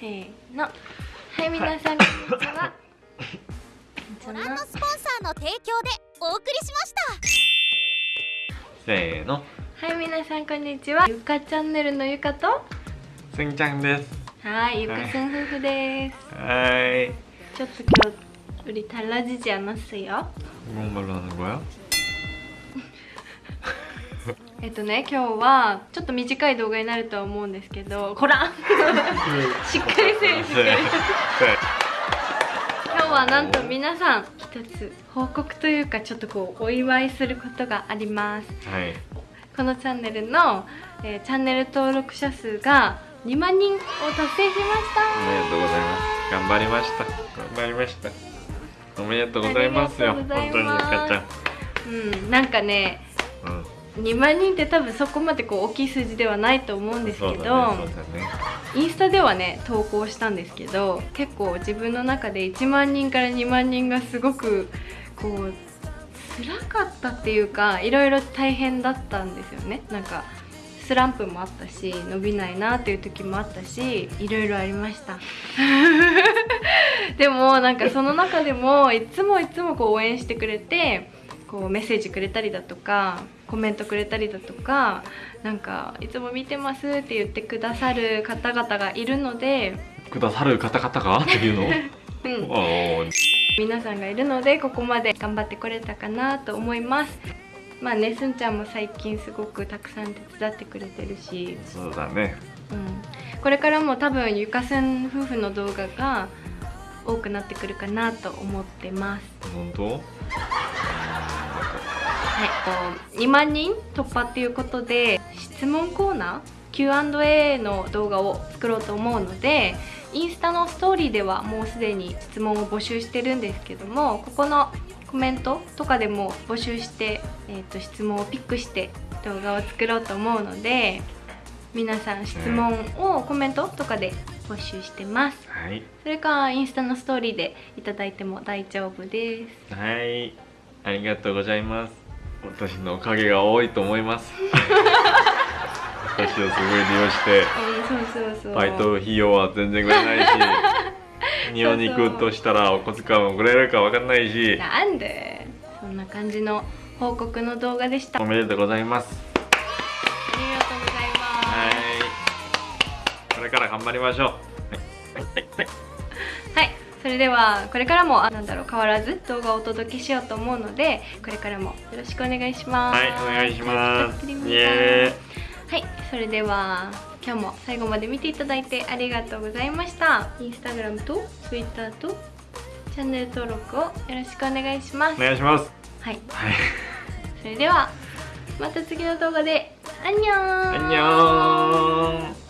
せーのはい皆さんこんにちはご覧のスポンサーの提供でお送りしましたせーのはい皆さんこんにちはゆかチャンネルのゆかとすんちゃんですはいゆかすん夫婦ですはい ちょっと今日우리달라지지않았어요 뭔말로하는거야 えっとね今日はちょっと短い動画になるとは思うんですけどこら しっかりせいしっかり今日はなんと皆さん一つ報告というかちょっとこうお祝いすることがあります。はい。このチャンネルの、えーチャンネル登録者数が2万人を達成しました。おめでとうございます。頑張りました。頑張りました。おめでとうございますよ。ありがとうござい本当にゆますかうんなんかねちゃんうん2万人って多分そこまでこう大きい数字ではないと思うんですけど、ねね。インスタではね投稿したんですけど結構自分の中で1万人から2万人がすごくこう辛かったっていうかいろいろ大変だったんですよね。なんかスランプもあったし伸びないなっていう時もあったしいろいろありました。でもなんかその中でもいつもいつもこう応援してくれてこうメッセージくれたりだとかコメントくれたりだとかなんかいつも見てますって言ってくださる方々がいるので、くださる方々が？っていうの？皆さんがいるのでここまで頑張ってこれたかなと思います。まあねすんちゃんも最近すごくたくさん手伝ってくれてるし、そうだね。うん、これからも多分ゆかすん夫婦の動画が多くなってくるかなと思ってます。本当？はい、こう2万人突破っていうことで質問コーナー Q&A の動画を作ろうと思うのでインスタのストーリーではもうすでに質問を募集してるんですけどもここのコメントとかでも募集して、えー、と質問をピックして動画を作ろうと思うので皆さん質問をコメントとかで募集してます。はい。それかインスタのストーリーでいただいても大丈夫です。はい。ありがとうございます私のおかげが多いと思います。私をすごい利用してバイト費用は全然くれないし 日本に行くとしたらお小遣いもくれるかわかんないし。なんで？そんな感じの報告の動画でした。あおめでとうございます。りがとうございはい。まこれから頑張りましょう。はい。はい。はい。すはいそれではこれからもあなんだろう変わらず動画をお届けしようと思うのでこれからもよろしくお願いします。はいお願いします。イイエはいそれでは今日も最後まで見ていただいてありがとうございました。インスタグラムとツイッターとチャンネル登録をよろしくお願いします。お願いします。はい。はい。それではまた次の動画でアンニョン。アンニョンン